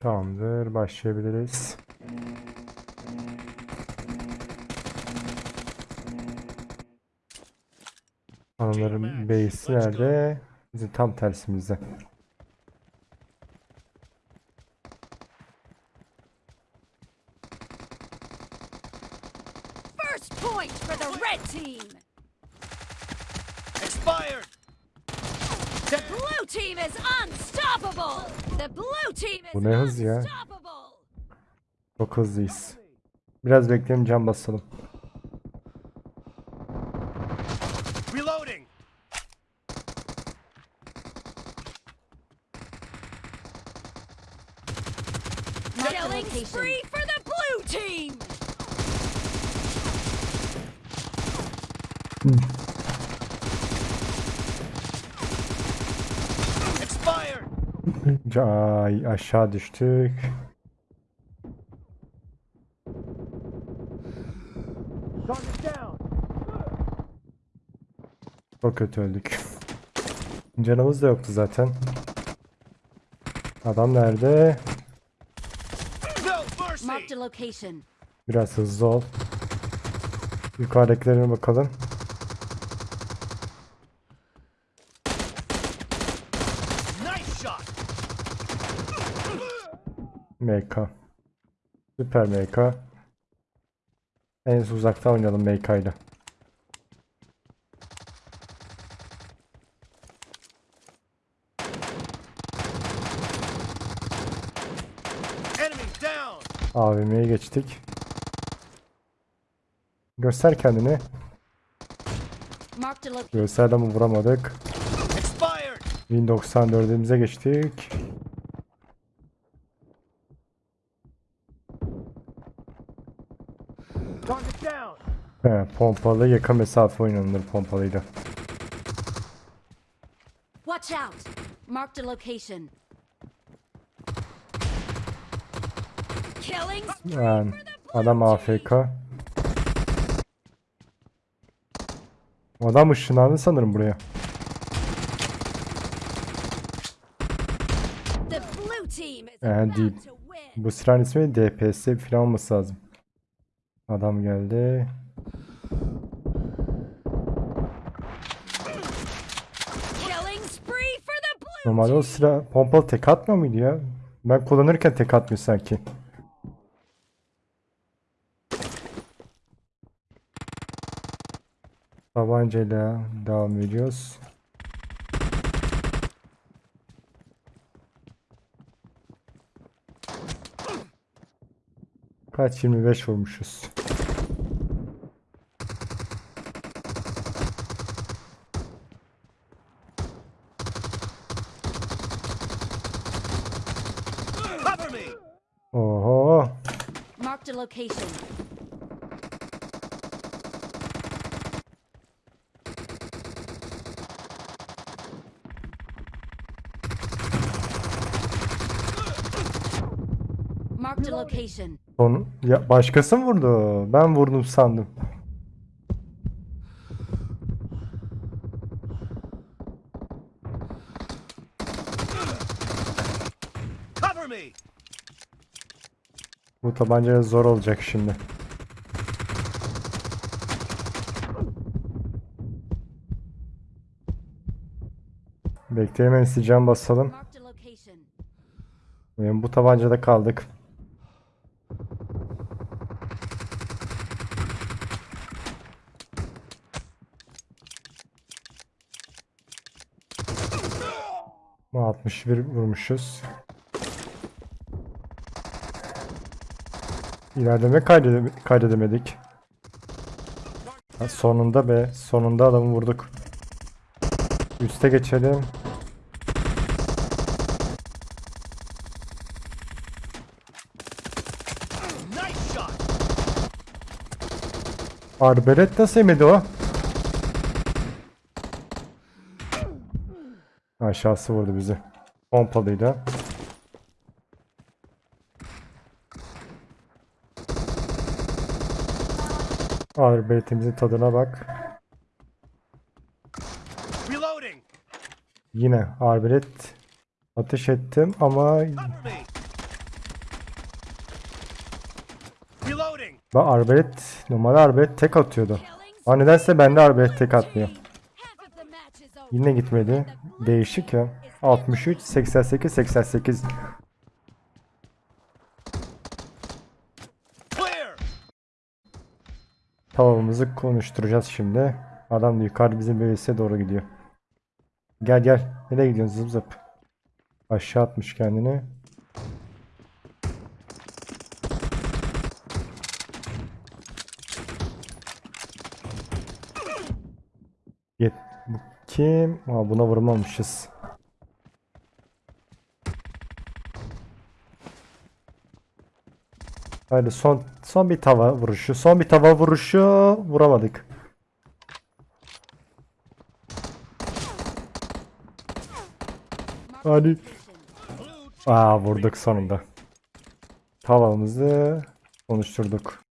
Tamamdır. Başlayabiliriz. Hanımların base'i nerede? Bizim tam tersimizde. First point for the red team. Expired! The blue team is unstoppable. The blue team is Bu ne hız ya? unstoppable. Çok hızlıyız. Biraz bekleyelim can basalım. Reloading! Killing spree for the blue team. Expired! Ay aşağı düştük. Çok kötü öldük. Canımız da yoktu zaten. Adam nerede? Biraz hızlı ol. Yukarıdakilerine bakalım. MK. Süper MK. En uzakta oynayalım MK ile. Enemy down! AVM'ye geçtik. Göster kendini. Marked a location. Göster ama vuramadık. Expired! 1094'ümüze geçtik. He, pompalı yakın mesafe oynanır pompalıyla. Watch out. Marked a location. Killing Yani the adam. AFK. Adam ışınlandı sanırım buraya. The blue team is about değil. Bu silahın ismi DPS falan olması lazım. Adam geldi. Normalde o silah pompalı tek atmıyor muydu ya? Ben kullanırken tek atmıyor sanki. Tabancayla devam ediyoruz. Kaç 25 vurmuşuz. Cover me! Oho. Marked a location. Marked a location. Son ya başkası mı vurdu? Ben vurdum sandım. Bu tabancayla zor olacak şimdi. Bekleyelim hemen sileceğim basalım. Yani bu tabancada kaldık. Bu 61 vurmuşuz. İlerleme kaydedem kaydedemedik. Ha, sonunda be. Sonunda adamı vurduk. Üste geçelim. Arbelet nasıl yemedi o? Aşağısı vurdu bizi. Pompalıyla. Arbetimizin tadına bak. Yine arbelet ateş ettim ama ben arbelet normal arbelet tek atıyordu. Aa nedense bende arbelet tek atmıyor. Yine gitmedi. Değişik ya. 63 88 88 Tavamızı konuşturacağız şimdi. Adam da yukarı bizim BS'e doğru gidiyor. Gel gel. Nereye gidiyorsun zıp zıp? Aşağı atmış kendini. Kim? Aa, buna vurmamışız. Hadi son son bir tava vuruşu. Son bir tava vuruşu vuramadık. Hadi. Aa vurduk sonunda. Tavamızı konuşturduk.